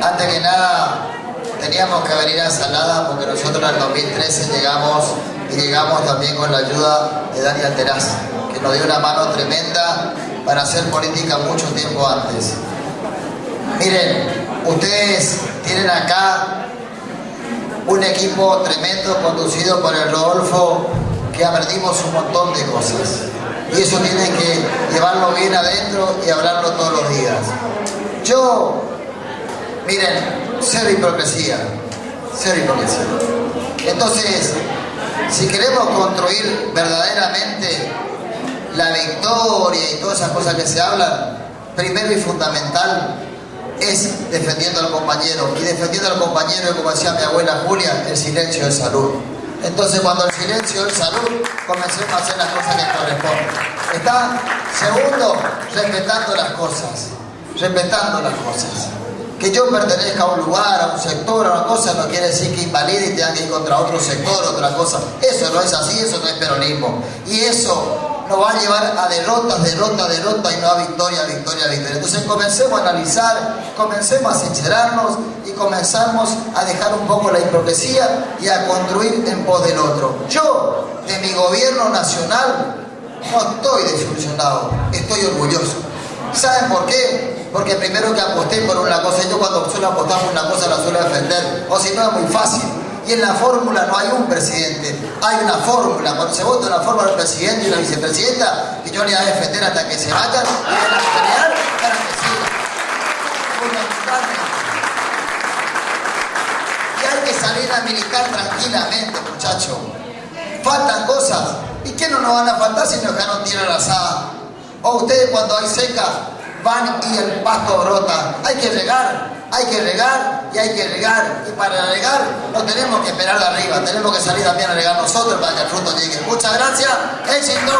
Antes que nada, teníamos que venir a Salada porque nosotros en el 2013 llegamos y llegamos también con la ayuda de Daniel Teraz, que nos dio una mano tremenda para hacer política mucho tiempo antes. Miren, ustedes tienen acá un equipo tremendo conducido por el Rodolfo que aprendimos un montón de cosas. Y eso tiene que llevarlo bien adentro y hablarlo todos los días. Yo, miren, cero hipocresía, cero hipocresía. Entonces, si queremos construir verdaderamente la victoria y todas esas cosas que se hablan, primero y fundamental es defendiendo al compañero. Y defendiendo al compañero, como decía mi abuela Julia, el silencio de salud. Entonces cuando el silencio es salud, comencemos a hacer las cosas que corresponden. Está, segundo, respetando las cosas. Respetando las cosas. Que yo pertenezca a un lugar, a un sector, a una cosa, no quiere decir que invalide y tenga que ir contra otro sector, otra cosa. Eso no es así, eso no es peronismo. Y eso nos va a llevar a derrotas, derrota, derrota y no a victoria, victoria, victoria. Entonces comencemos a analizar, comencemos a sincerarnos y comenzamos a dejar un poco la hipocresía y a construir en pos del otro. Yo, de mi gobierno nacional, no estoy desilusionado, estoy orgulloso. ¿Saben por qué? Porque primero que aposté por una cosa, yo cuando suelo apostar por una cosa la suelo defender, o si no es muy fácil y en la fórmula no hay un presidente, hay una fórmula. Cuando se vota una fórmula del presidente y una vicepresidenta, que yo le voy a defender hasta que se vayan, y van a pelear para que siga. Y hay que salir a militar tranquilamente, muchachos. Faltan cosas. ¿Y qué no nos van a faltar si nos dejaron tierra asada? O ustedes cuando hay seca van y el pasto brota. Hay que regar hay que regar y hay que regar. Y para regar no tenemos que esperar arriba, tenemos que salir también a regar nosotros para que el fruto llegue. Muchas gracias, éxito.